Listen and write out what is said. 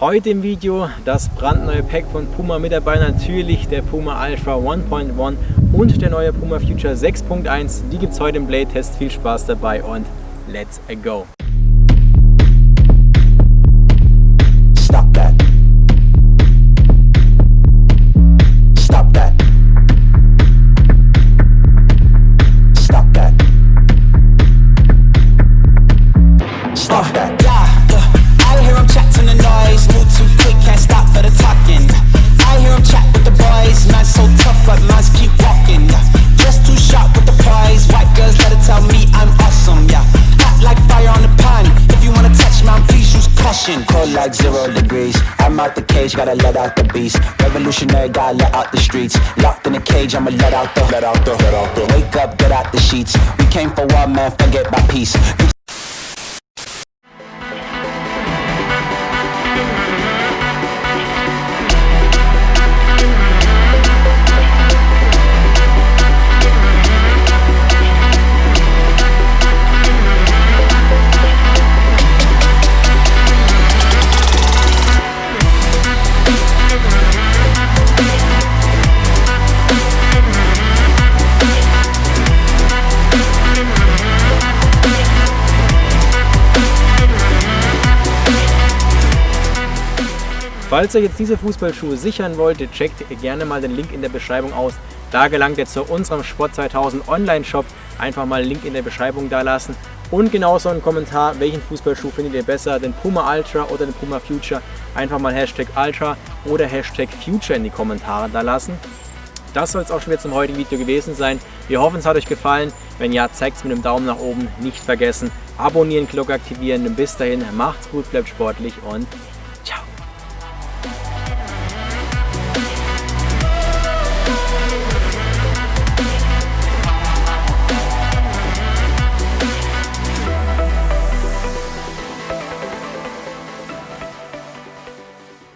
Heute im Video das brandneue Pack von Puma mit dabei, natürlich der Puma Ultra 1.1 und der neue Puma Future 6.1. Die gibt es heute im Blade Test. Viel Spaß dabei und let's go! Like zero degrees. I'm out the cage, gotta let out the beast. Revolutionary, gotta let out the streets. Locked in a cage, I'ma let out the Let out the, let out the. Wake up, get out the sheets. We came for one man, forget my peace Falls ihr jetzt diese Fußballschuhe sichern wollt, checkt gerne mal den Link in der Beschreibung aus. Da gelangt ihr zu unserem Sport 2000 Online-Shop. Einfach mal Link in der Beschreibung da lassen. Und genauso einen Kommentar, welchen Fußballschuh findet ihr besser, den Puma Ultra oder den Puma Future. Einfach mal Hashtag Ultra oder Hashtag Future in die Kommentare da lassen. Das soll es auch schon wieder zum heutigen Video gewesen sein. Wir hoffen, es hat euch gefallen. Wenn ja, zeigt es mit einem Daumen nach oben. Nicht vergessen, abonnieren, Glocke aktivieren. Bis dahin, macht's gut, bleibt sportlich und